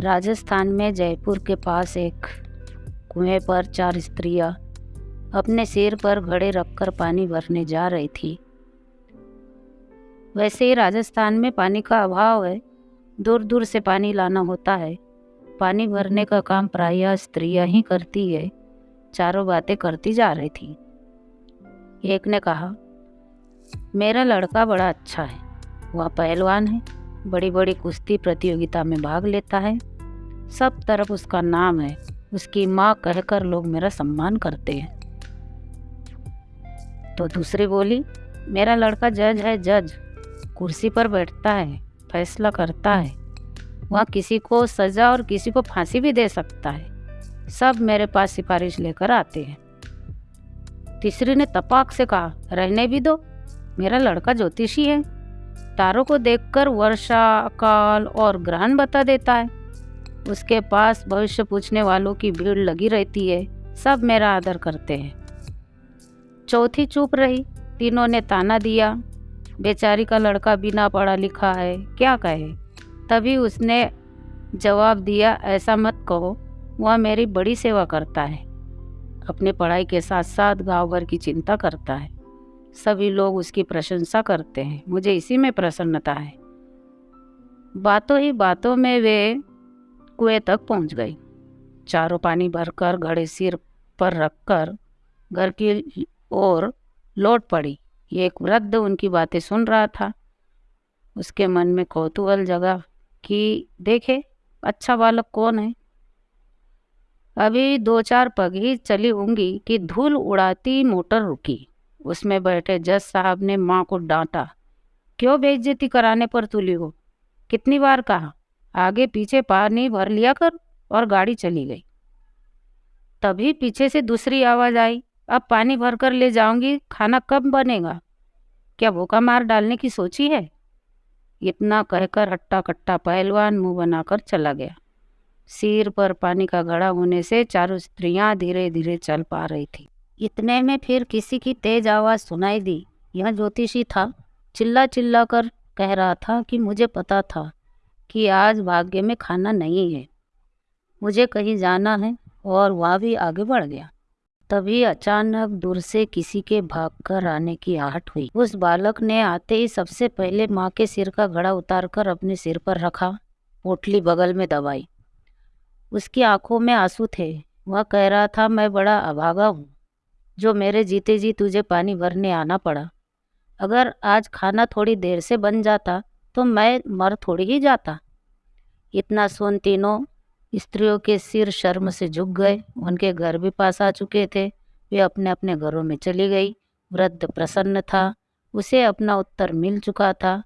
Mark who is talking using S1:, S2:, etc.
S1: राजस्थान में जयपुर के पास एक कुएँ पर चार स्त्रियाँ अपने सिर पर घड़े रखकर पानी भरने जा रही थी। वैसे ही राजस्थान में पानी का अभाव है दूर दूर से पानी लाना होता है। पानी भरने का काम प्रायः स्त्रियाँ ही करती है, चारों बातें करती जा रही थी। एक ने कहा, मेरा लड़का बड़ा अच्छा है, वह पहलवान है। बड़ी बड़ी कुश्ती प्रतियोगिता में भाग लेता है। सब तरफ़ उसका नाम है। उसकी माँ कहकर लोग मेरा सम्मान करते हैं। तो दूसरी बोली, मेरा लड़का जज है, जज। कुर्सी पर बैठता है, फैसला करता है। वह किसी को सज़ा और किसी को फांसी भी दे सकता है। सब मेरे पास सिफारिश लेकर आते हैं। तीसरी ने तपाक से कहा, रहने भी दो। मेरा लड़का ज्योतिषी है। तारों को देखकर वर्षा काल और ग्रहण बता देता है। उसके पास भविष्य पूछने वालों की भीड़ लगी रहती है। सब मेरा आदर करते हैं। चौथी चुप रही। तीनों ने ताना दिया। बेचारी का लड़का बिना पढ़ा लिखा है। क्या कहे? तभी उसने जवाब दिया, ऐसा मत कहो। वह मेरी बड़ी सेवा करता है। अपने पढ़ाई के साथ साथ गाँव भर की चिंता करता है। सभी लोग उसकी प्रशंसा करते हैं। मुझे इसी में प्रसन्नता है। बातों ही बातों में वे कुएँ तक पहुँच गई। चारों पानी भरकर घड़े सिर पर रखकर घर की ओर लौट पड़ी। एक वृद्ध उनकी बातें सुन रहा था। उसके मन में कौतूहल जगा कि, देखे अच्छा बालक कौन है? अभी दो चार पग ही चली होंगी कि धूल उड़ाती मोटर रुकी। उसमें बैठे जज साहब ने माँ को डांटा, क्यों बेइज्जती कराने पर तुली हो? कितनी बार कहा, आगे पीछे पानी भर लिया कर और गाड़ी चली गई। तभी पीछे से दूसरी आवाज़ आई, अब पानी भर कर ले जाऊँगी, खाना कब बनेगा? क्या भूखा मार डालने की सोची है? इतना कहकर हट्टा कट्टा पहलवान मुँह बनाकर चला गया। सिर पर पानी का घड़ा होने से चारों स्त्रियाँ धीरे धीरे चल पा रही थी। इतने में फिर किसी की तेज आवाज़ सुनाई दी। यह ज्योतिषी था। चिल्ला चिल्ला कर कह रहा था कि मुझे पता था कि आज भाग्य में खाना नहीं है। मुझे कहीं जाना है और वह भी आगे बढ़ गया। तभी अचानक दूर से किसी के भागकर आने की आहट हुई। उस बालक ने आते ही सबसे पहले माँ के सिर का घड़ा उतारकर अपने सिर पर रखा पोटली बगल में दबाई। उसकी आँखों में आँसू थे। वह कह रहा था, मैं बड़ा अभागा हूँ। जो मेरे जीते जी तुझे पानी भरने आना पड़ा। अगर आज खाना थोड़ी देर से बन जाता तो मैं मर थोड़ी ही जाता। इतना सुन तीनों स्त्रियों के सिर शर्म से झुक गए। उनके घर भी पास आ चुके थे। वे अपने अपने घरों में चली गई। वृद्ध प्रसन्न था। उसे अपना उत्तर मिल चुका था।